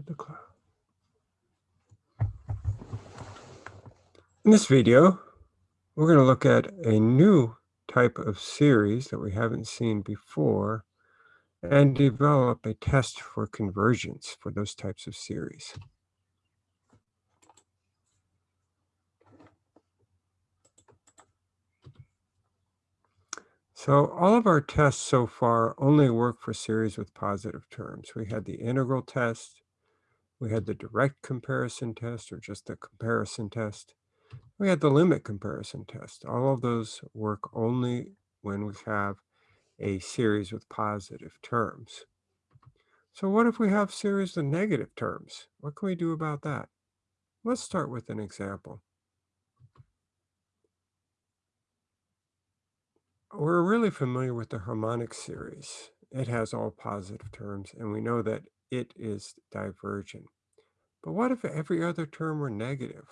the? In this video, we're going to look at a new type of series that we haven't seen before and develop a test for convergence for those types of series. So all of our tests so far only work for series with positive terms. We had the integral test, we had the direct comparison test or just the comparison test. We had the limit comparison test. All of those work only when we have a series with positive terms. So what if we have series with negative terms? What can we do about that? Let's start with an example. We're really familiar with the harmonic series. It has all positive terms, and we know that it is divergent. But what if every other term were negative?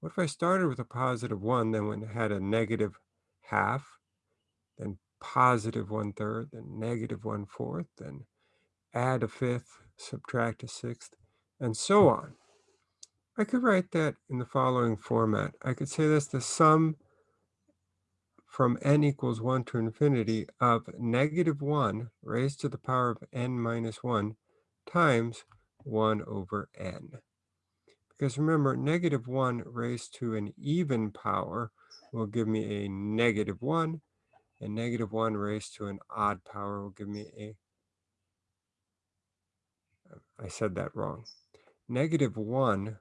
What if I started with a positive 1, then when had a negative half, then positive one-third, then negative one-fourth, then add a fifth, subtract a sixth, and so on. I could write that in the following format. I could say that's the sum from n equals 1 to infinity of negative 1 raised to the power of n minus 1 times 1 over n. Because remember, negative 1 raised to an even power will give me a negative 1, and negative 1 raised to an odd power will give me a, I said that wrong. Negative 1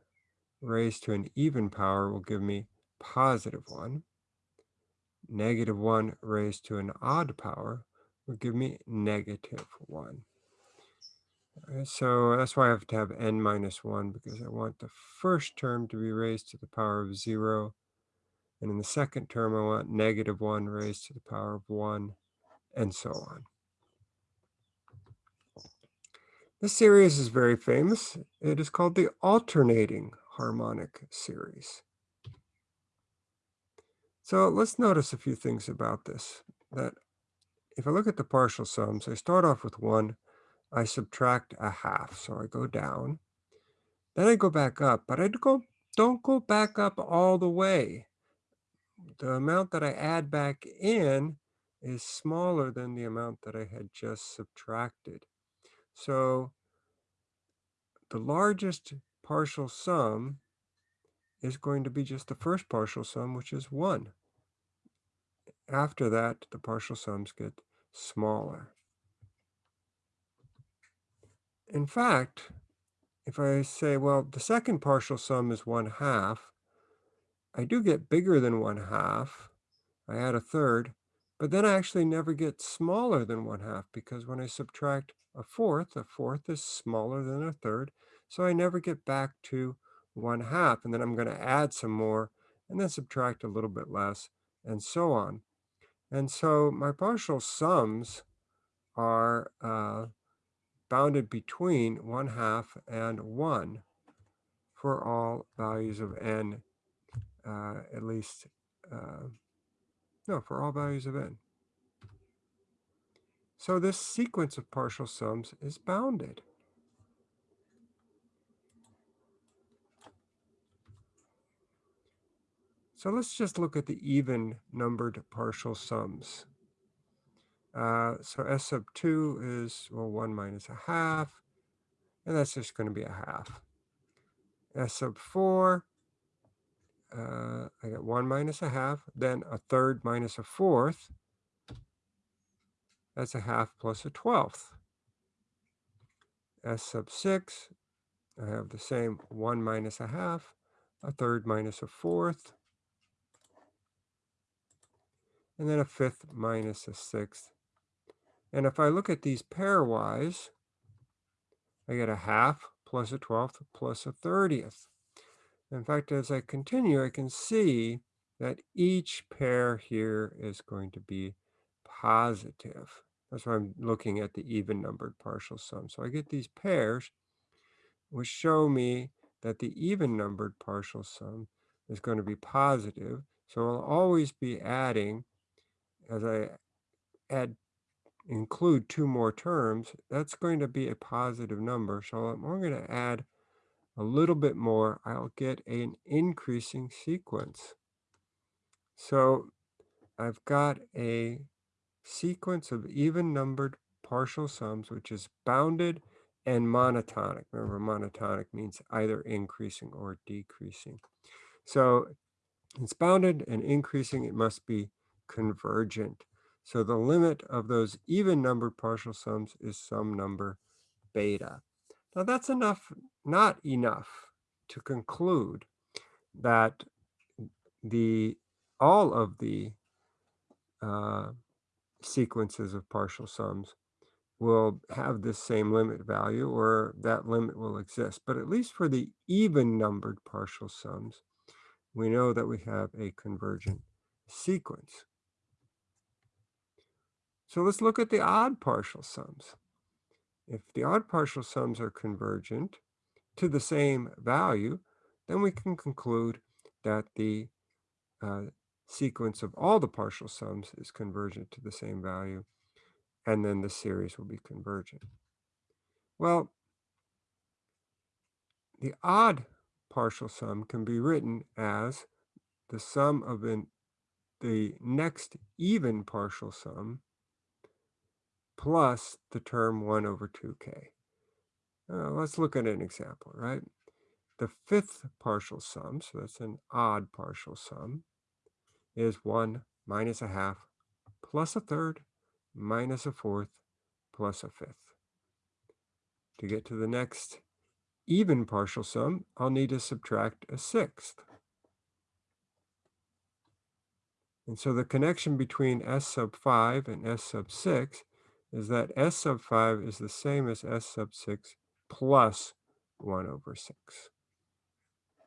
raised to an even power will give me positive 1 negative 1 raised to an odd power will give me negative 1. So that's why I have to have n minus 1 because I want the first term to be raised to the power of 0. And in the second term, I want negative 1 raised to the power of 1, and so on. This series is very famous. It is called the alternating harmonic series. So let's notice a few things about this. That if I look at the partial sums, I start off with 1, I subtract a half, so I go down. Then I go back up, but I go, don't go back up all the way. The amount that I add back in is smaller than the amount that I had just subtracted. So the largest partial sum is going to be just the first partial sum, which is 1. After that, the partial sums get smaller. In fact, if I say, well, the second partial sum is 1 half, I do get bigger than 1 half. I add a third, but then I actually never get smaller than 1 half because when I subtract a fourth, a fourth is smaller than a third, so I never get back to 1 half, and then I'm going to add some more and then subtract a little bit less, and so on. And so my partial sums are uh, bounded between 1 half and 1 for all values of n, uh, at least, uh, no, for all values of n. So this sequence of partial sums is bounded. So let's just look at the even numbered partial sums. Uh, so S sub 2 is, well, 1 minus a half, and that's just going to be a half. S sub 4, uh, I get 1 minus a half, then a third minus a fourth. That's a half plus a twelfth. S sub 6, I have the same 1 minus a half, a third minus a fourth, and then a fifth minus a sixth. And if I look at these pairwise, I get a half plus a twelfth plus a thirtieth. In fact, as I continue, I can see that each pair here is going to be positive. That's why I'm looking at the even numbered partial sum. So I get these pairs, which show me that the even numbered partial sum is going to be positive. So I'll always be adding as I add include two more terms, that's going to be a positive number. So I'm going to add a little bit more. I'll get an increasing sequence. So I've got a sequence of even numbered partial sums, which is bounded and monotonic. Remember, monotonic means either increasing or decreasing. So it's bounded and increasing, it must be convergent. So the limit of those even numbered partial sums is some number beta. Now that's enough, not enough to conclude that the all of the uh, sequences of partial sums will have this same limit value or that limit will exist. But at least for the even numbered partial sums, we know that we have a convergent sequence. So let's look at the odd partial sums. If the odd partial sums are convergent to the same value, then we can conclude that the uh, sequence of all the partial sums is convergent to the same value, and then the series will be convergent. Well, the odd partial sum can be written as the sum of an, the next even partial sum plus the term 1 over 2k. Uh, let's look at an example, right? The fifth partial sum, so that's an odd partial sum, is 1 minus a half plus a third minus a fourth plus a fifth. To get to the next even partial sum, I'll need to subtract a sixth. And so the connection between S sub 5 and S sub 6 is that S sub 5 is the same as S sub 6 plus 1 over 6.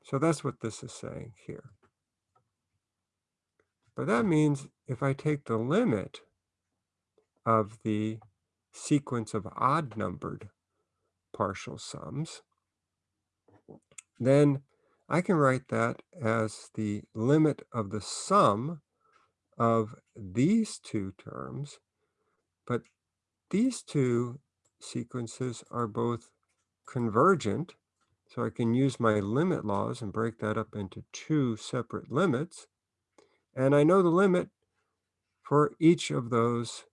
So that's what this is saying here. But that means if I take the limit of the sequence of odd numbered partial sums, then I can write that as the limit of the sum of these two terms, but these two sequences are both convergent, so I can use my limit laws and break that up into two separate limits. And I know the limit for each of those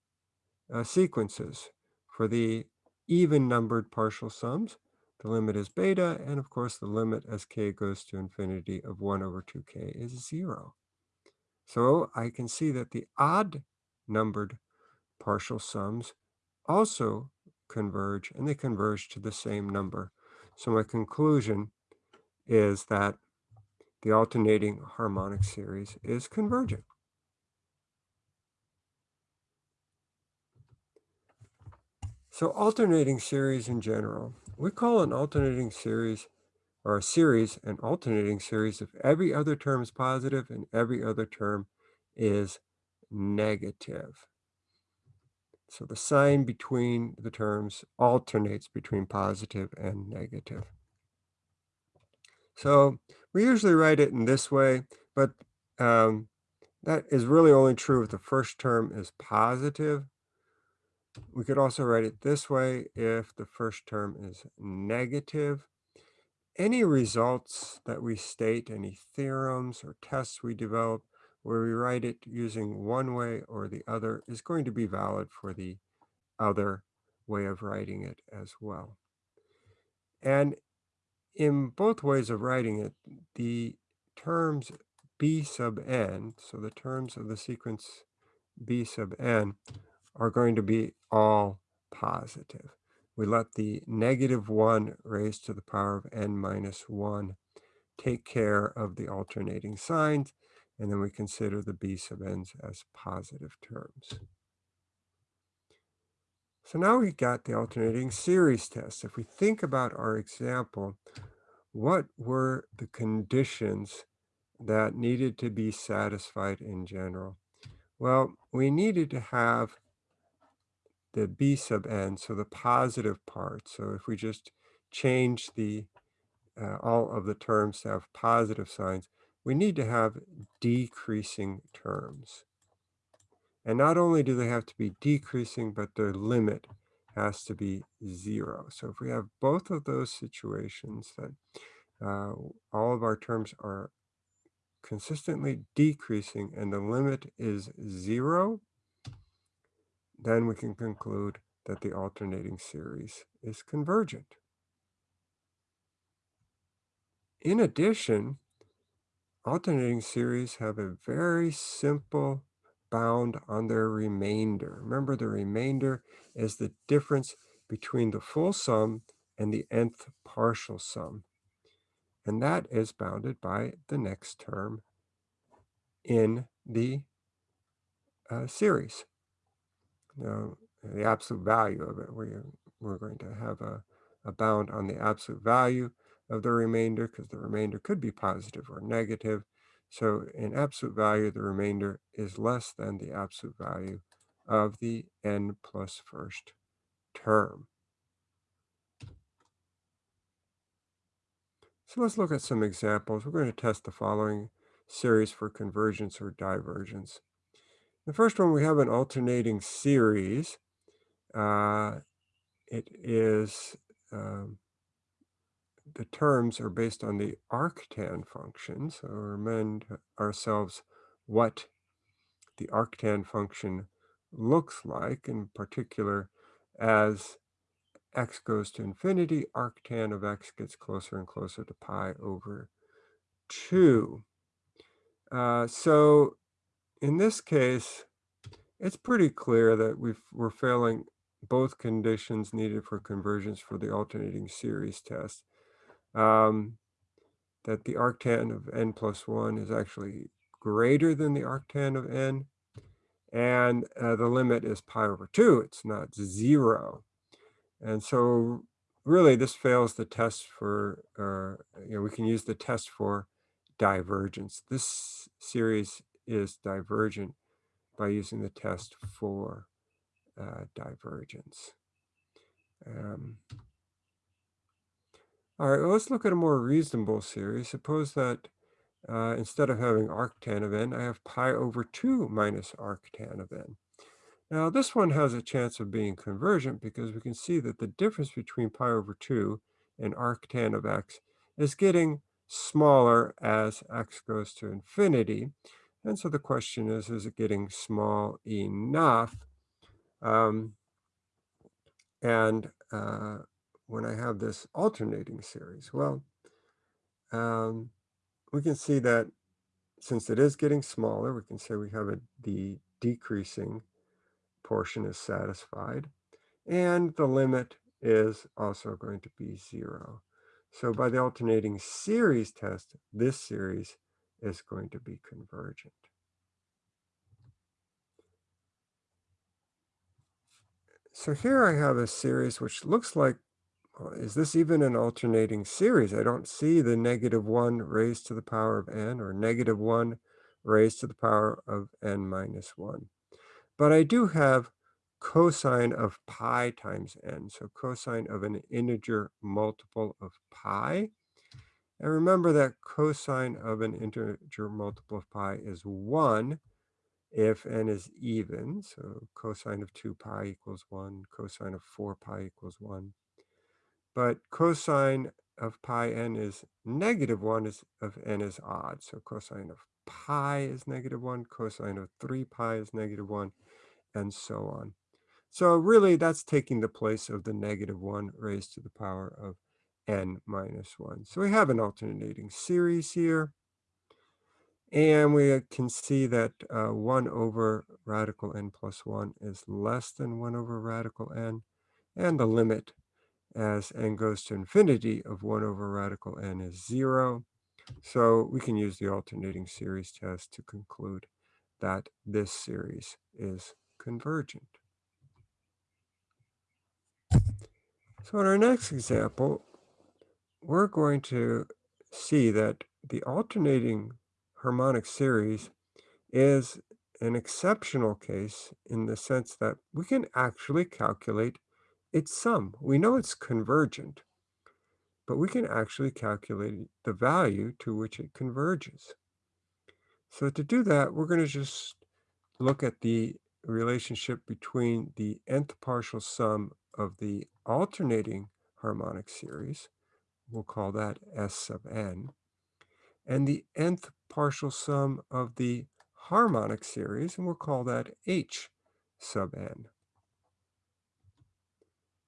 uh, sequences. For the even numbered partial sums, the limit is beta, and of course the limit as k goes to infinity of 1 over 2k is 0. So I can see that the odd numbered partial sums also converge, and they converge to the same number. So my conclusion is that the alternating harmonic series is convergent. So alternating series in general, we call an alternating series or a series an alternating series if every other term is positive and every other term is negative. So the sign between the terms alternates between positive and negative. So we usually write it in this way, but um, that is really only true if the first term is positive. We could also write it this way if the first term is negative. Any results that we state, any theorems or tests we develop, where we write it using one way or the other is going to be valid for the other way of writing it as well. And in both ways of writing it, the terms b sub n, so the terms of the sequence b sub n, are going to be all positive. We let the negative 1 raised to the power of n minus 1 take care of the alternating signs, and then we consider the b sub n's as positive terms. So now we got the alternating series test. If we think about our example, what were the conditions that needed to be satisfied in general? Well, we needed to have the b sub n, so the positive part. So if we just change the uh, all of the terms to have positive signs, we need to have decreasing terms. And not only do they have to be decreasing, but their limit has to be zero. So if we have both of those situations that uh, all of our terms are consistently decreasing and the limit is zero, then we can conclude that the alternating series is convergent. In addition, alternating series have a very simple bound on their remainder. Remember, the remainder is the difference between the full sum and the nth partial sum. And that is bounded by the next term in the uh, series. Now, the absolute value of it, we, we're going to have a, a bound on the absolute value of the remainder because the remainder could be positive or negative. So in absolute value, the remainder is less than the absolute value of the n plus first term. So let's look at some examples. We're going to test the following series for convergence or divergence. The first one, we have an alternating series. Uh, it is um, the terms are based on the arctan function. So remind ourselves what the arctan function looks like, in particular, as x goes to infinity, arctan of x gets closer and closer to pi over 2. Uh, so in this case, it's pretty clear that we are failing both conditions needed for convergence for the alternating series test um, that the arctan of n plus 1 is actually greater than the arctan of n, and uh, the limit is pi over 2. It's not 0. And so really this fails the test for, uh, you know, we can use the test for divergence. This series is divergent by using the test for uh, divergence. Um, all right, well, let's look at a more reasonable series. Suppose that uh, instead of having arctan of n, I have pi over 2 minus arctan of n. Now, this one has a chance of being convergent because we can see that the difference between pi over 2 and arctan of x is getting smaller as x goes to infinity. And so the question is, is it getting small enough? Um, and uh, when I have this alternating series? Well, um, we can see that since it is getting smaller, we can say we have a, the decreasing portion is satisfied, and the limit is also going to be zero. So by the alternating series test, this series is going to be convergent. So here I have a series which looks like Uh, is this even an alternating series? I don't see the negative 1 raised to the power of n or negative 1 raised to the power of n minus 1. But I do have cosine of pi times n, so cosine of an integer multiple of pi. And remember that cosine of an integer multiple of pi is 1 if n is even. So cosine of 2 pi equals 1, cosine of 4 pi equals 1. But cosine of pi n is negative 1 is, of n is odd. So cosine of pi is negative 1, cosine of 3 pi is negative 1, and so on. So really, that's taking the place of the negative 1 raised to the power of n minus 1. So we have an alternating series here. And we can see that uh, 1 over radical n plus 1 is less than 1 over radical n. And the limit as n goes to infinity of 1 over radical n is 0. So we can use the alternating series test to conclude that this series is convergent. So in our next example, we're going to see that the alternating harmonic series is an exceptional case in the sense that we can actually calculate its sum. We know it's convergent, but we can actually calculate the value to which it converges. So to do that, we're going to just look at the relationship between the nth partial sum of the alternating harmonic series, we'll call that S sub n, and the nth partial sum of the harmonic series, and we'll call that H sub n.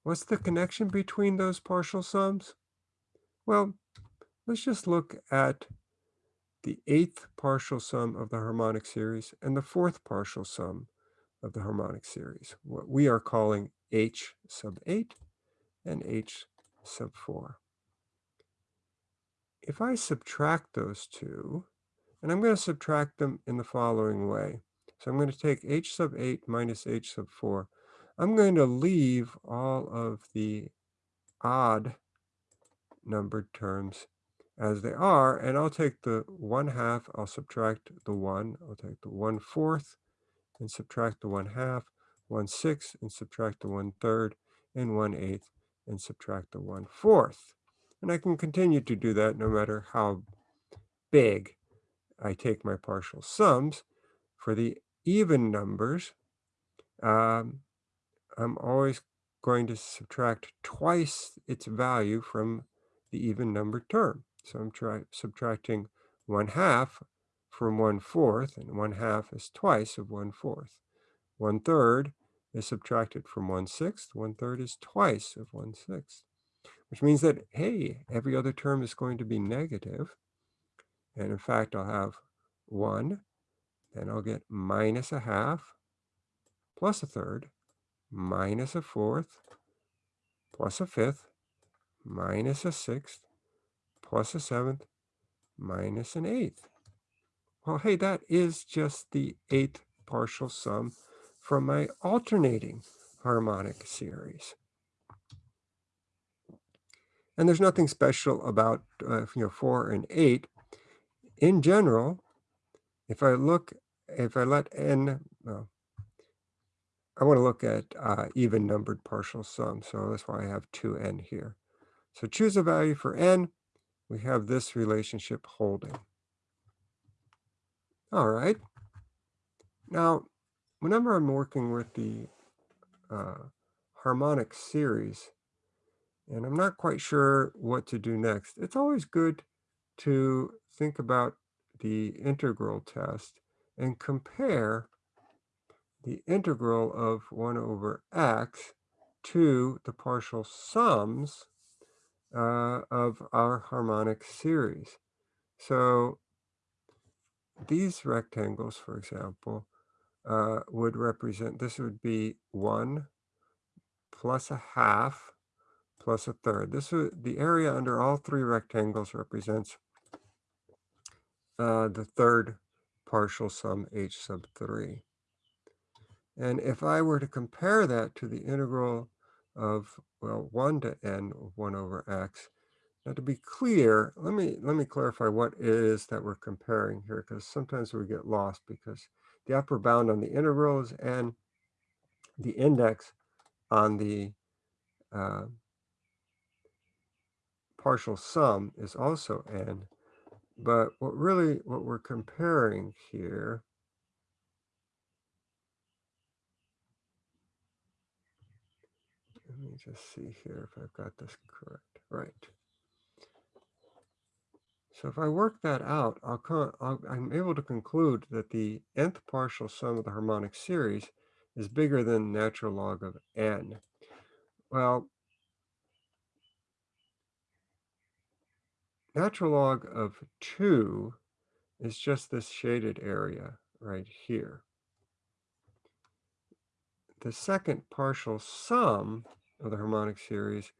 What's the connection between those partial sums? Well, let's just look at the eighth partial sum of the harmonic series and the fourth partial sum of the harmonic series, what we are calling H sub 8 and H sub 4. If I subtract those two, and I'm going to subtract them in the following way. So I'm going to take H sub 8 minus H sub 4. I'm going to leave all of the odd numbered terms as they are, and I'll take the 1 half, I'll subtract the 1, I'll take the 1 fourth, and subtract the 1 half, 1 sixth, and subtract the 1 third, and 1 eighth, and subtract the 1 fourth. And I can continue to do that no matter how big I take my partial sums. For the even numbers, um, I'm always going to subtract twice its value from the even numbered term. So I'm subtracting 1 half from 1 fourth, and 1 half is twice of 1 fourth. 1 third is subtracted from 1 sixth, 1 third is twice of 1 sixth, which means that, hey, every other term is going to be negative. And in fact, I'll have 1, then I'll get minus a half, plus a third, minus a fourth, plus a fifth, minus a sixth, plus a seventh, minus an eighth. Well, hey, that is just the eighth partial sum from my alternating harmonic series. And there's nothing special about uh, you know 4 and 8. In general, if I look, if I let n, well, I want to look at uh, even numbered partial sums, so that's why I have 2n here. So choose a value for n, we have this relationship holding. All right. Now, whenever I'm working with the uh, harmonic series, and I'm not quite sure what to do next, it's always good to think about the integral test and compare the integral of 1 over x to the partial sums uh, of our harmonic series. So these rectangles, for example, uh, would represent, this would be 1 plus a half plus a third. This would, the area under all three rectangles represents uh, the third partial sum h sub 3. And if I were to compare that to the integral of, well, 1 to n of 1 over x, now to be clear, let me, let me clarify what it is that we're comparing here, because sometimes we get lost because the upper bound on the integral is n, the index on the uh, partial sum is also n. But what really, what we're comparing here let me just see here if I've got this correct. Right. So if I work that out, I'll, I'll, I'm able to conclude that the nth partial sum of the harmonic series is bigger than natural log of n. Well, natural log of 2 is just this shaded area right here. The second partial sum of the harmonic series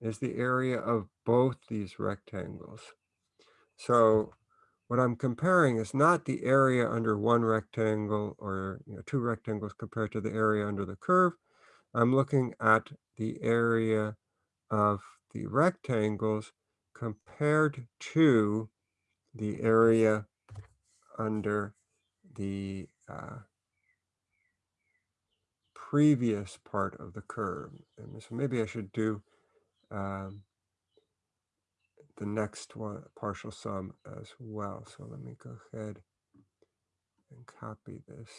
is the area of both these rectangles. So what I'm comparing is not the area under one rectangle or you know, two rectangles compared to the area under the curve. I'm looking at the area of the rectangles compared to the area under the uh, previous part of the curve. And so maybe I should do um, the next one, partial sum as well. So let me go ahead and copy this.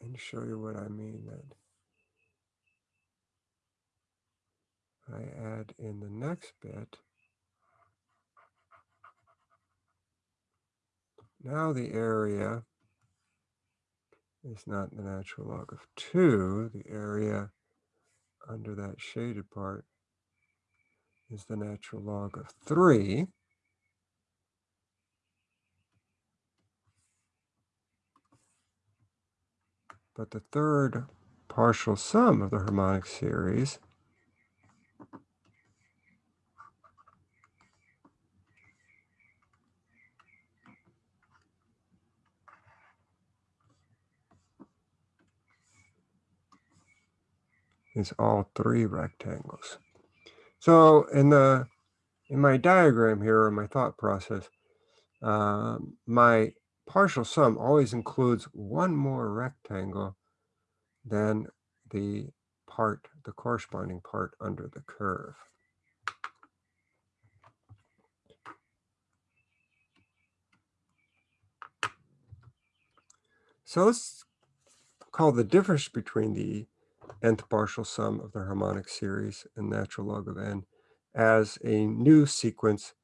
And show you what I mean that I add in the next bit. Now the area is not the natural log of 2. The area under that shaded part is the natural log of 3. But the third partial sum of the harmonic series is all three rectangles. So in the in my diagram here, or my thought process, uh, my partial sum always includes one more rectangle than the part, the corresponding part under the curve. So let's call the difference between the nth partial sum of the harmonic series and natural log of n as a new sequence.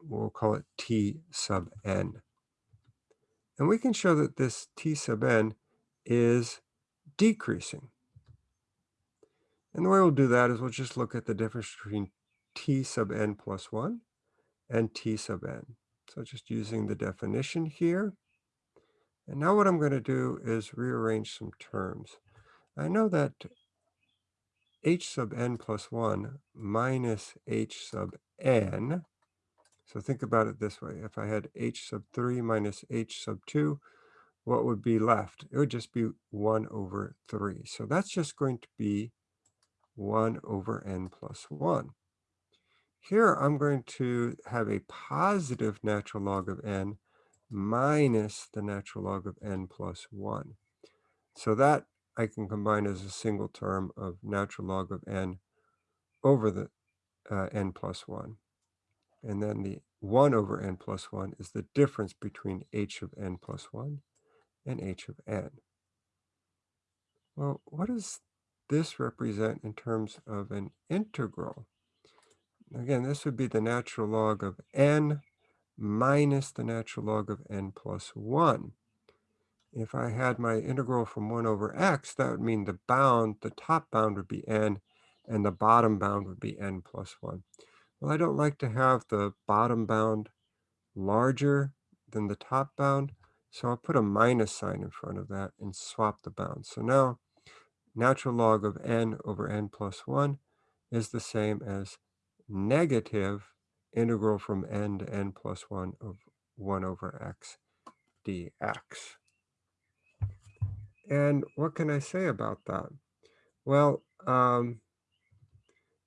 We'll call it t sub n. And we can show that this t sub n is decreasing. And the way we'll do that is we'll just look at the difference between t sub n plus 1 and t sub n. So just using the definition here. And now what I'm going to do is rearrange some terms. I know that h sub n plus 1 minus h sub n, so think about it this way. If I had h sub 3 minus h sub 2, what would be left? It would just be 1 over 3. So that's just going to be 1 over n plus 1. Here I'm going to have a positive natural log of n minus the natural log of n plus 1. So that I can combine as a single term of natural log of n over the uh, n plus 1. And then the 1 over n plus 1 is the difference between h of n plus 1 and h of n. Well, what does this represent in terms of an integral? Again, this would be the natural log of n minus the natural log of n plus 1. If I had my integral from 1 over x, that would mean the bound, the top bound would be n, and the bottom bound would be n plus 1. Well, I don't like to have the bottom bound larger than the top bound, so I'll put a minus sign in front of that and swap the bounds. So now natural log of n over n plus 1 is the same as negative integral from n to n plus 1 of 1 over x dx. And what can I say about that? Well, um,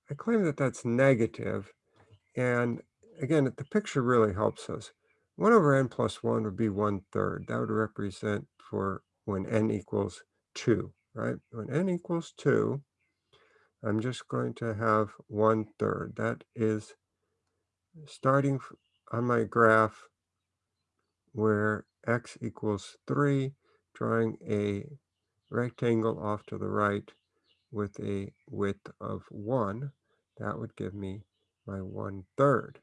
I claim that that's negative, and again, the picture really helps us. 1 over n plus 1 would be 1 third. That would represent for when n equals 2, right? When n equals 2, I'm just going to have 1 third. That is starting on my graph where x equals 3, drawing a rectangle off to the right with a width of 1, that would give me my 1 third.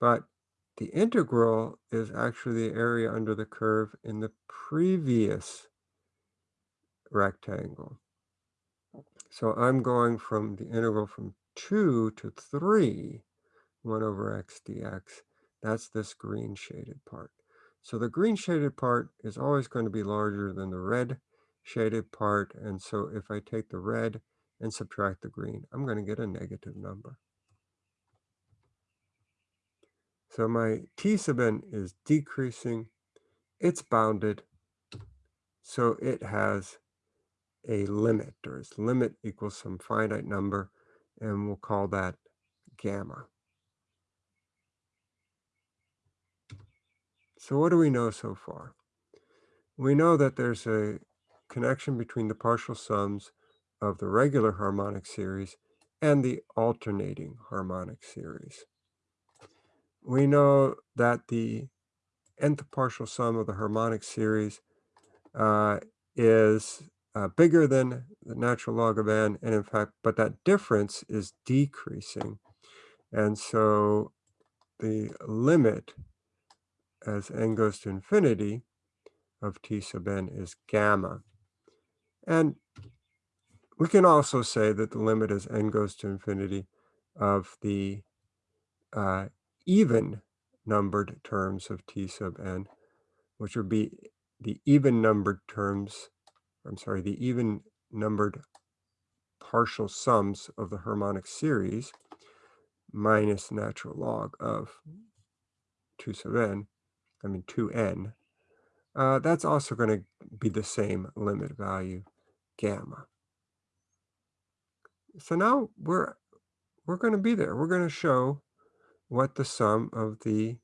But the integral is actually the area under the curve in the previous rectangle. So I'm going from the integral from 2 to 3, 1 over x dx. That's this green shaded part. So the green shaded part is always going to be larger than the red shaded part. And so if I take the red and subtract the green, I'm going to get a negative number. So my t sub n is decreasing. It's bounded. So it has a limit, or its limit equals some finite number, and we'll call that gamma. So what do we know so far? We know that there's a connection between the partial sums of the regular harmonic series and the alternating harmonic series. We know that the nth partial sum of the harmonic series uh, is uh, bigger than the natural log of n, and in fact, but that difference is decreasing. And so the limit as n goes to infinity of t sub n is gamma. And we can also say that the limit as n goes to infinity of the uh, even numbered terms of t sub n, which would be the even numbered terms, I'm sorry, the even numbered partial sums of the harmonic series minus natural log of 2 sub n, I mean 2n, uh, that's also going to be the same limit value, gamma. So now we're we're going to be there. We're going to show what the sum of the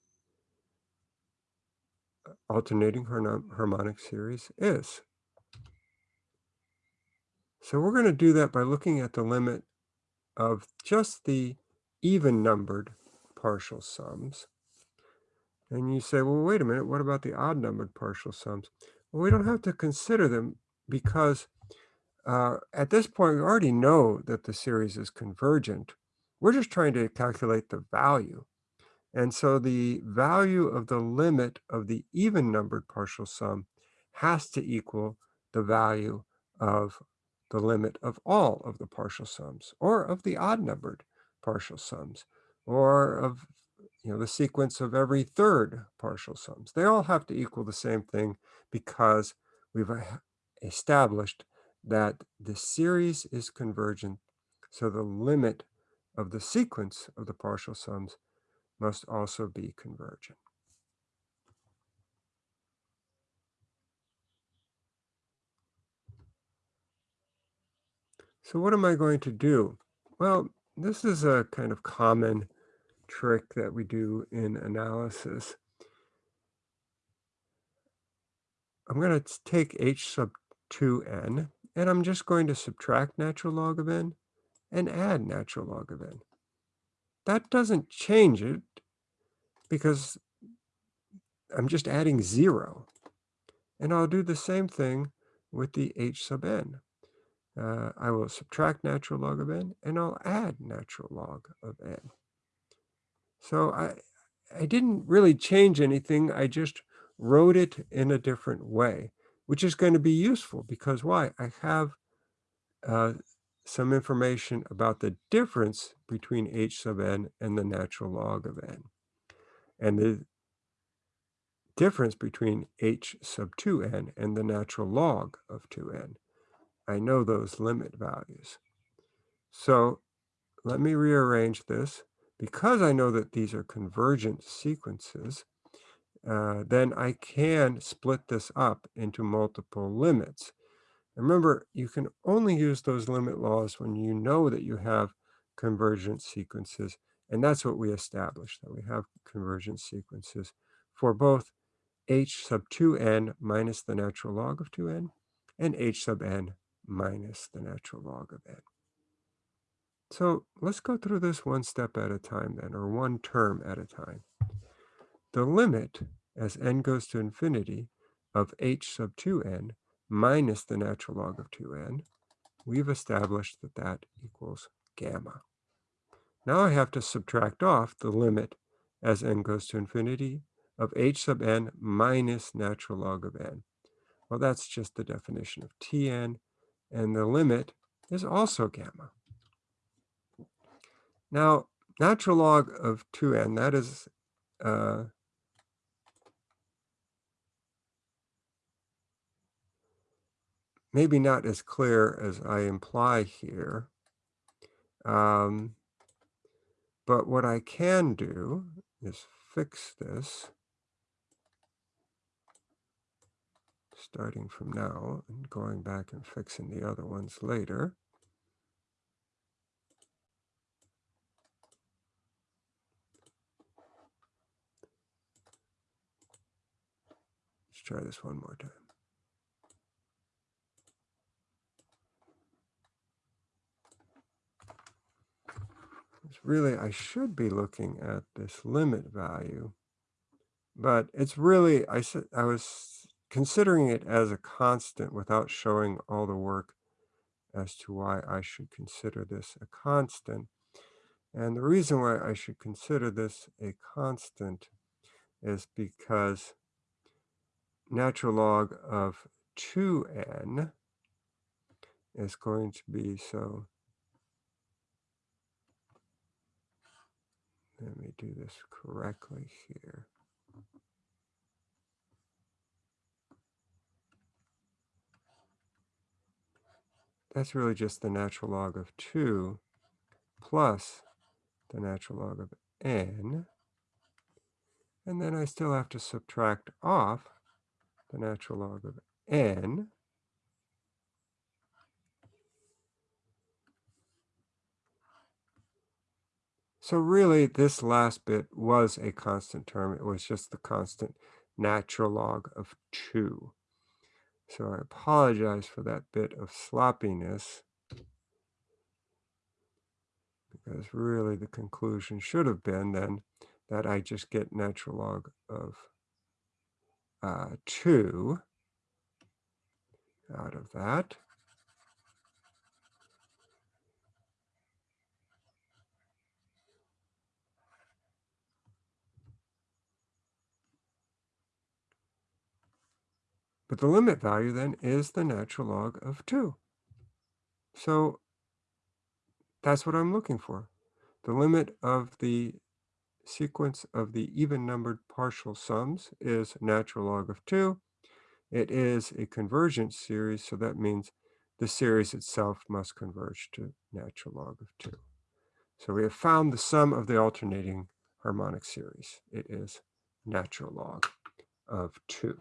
alternating harmonic series is. So we're going to do that by looking at the limit of just the even numbered partial sums. And you say, well, wait a minute, what about the odd numbered partial sums? Well, we don't have to consider them because uh, at this point, we already know that the series is convergent. We're just trying to calculate the value. And so the value of the limit of the even numbered partial sum has to equal the value of the limit of all of the partial sums or of the odd numbered partial sums or of you know the sequence of every third partial sums. They all have to equal the same thing because we've uh, established that the series is convergent. So the limit of the sequence of the partial sums must also be convergent. So what am I going to do? Well, this is a kind of common trick that we do in analysis. I'm going to take h sub 2n, and I'm just going to subtract natural log of n and add natural log of n. That doesn't change it because I'm just adding 0. And I'll do the same thing with the h sub n. Uh, I will subtract natural log of n, and I'll add natural log of n. So I, I didn't really change anything. I just wrote it in a different way, which is going to be useful because why? I have uh, some information about the difference between h sub n and the natural log of n. And the difference between h sub 2n and the natural log of 2n. I know those limit values. So let me rearrange this. Because I know that these are convergent sequences, uh, then I can split this up into multiple limits. Remember, you can only use those limit laws when you know that you have convergent sequences. And that's what we established, that we have convergent sequences for both h sub 2n minus the natural log of 2n and h sub n minus the natural log of n. So let's go through this one step at a time then, or one term at a time. The limit as n goes to infinity of h sub 2n minus the natural log of 2n, we've established that that equals gamma. Now I have to subtract off the limit as n goes to infinity of h sub n minus natural log of n. Well, that's just the definition of Tn, and the limit is also gamma. Now, natural log of 2n, that is uh, maybe not as clear as I imply here. Um, but what I can do is fix this starting from now and going back and fixing the other ones later. Try this one more time. Really, I should be looking at this limit value, but it's really, I said, I was considering it as a constant without showing all the work as to why I should consider this a constant. And the reason why I should consider this a constant is because natural log of 2n is going to be so let me do this correctly here. That's really just the natural log of 2 plus the natural log of n. And then I still have to subtract off the natural log of n. So really, this last bit was a constant term. It was just the constant natural log of 2. So I apologize for that bit of sloppiness because really the conclusion should have been then that I just get natural log of uh, 2 out of that. But the limit value then is the natural log of 2. So that's what I'm looking for. The limit of the sequence of the even-numbered partial sums is natural log of 2. It is a convergent series, so that means the series itself must converge to natural log of 2. So we have found the sum of the alternating harmonic series. It is natural log of 2.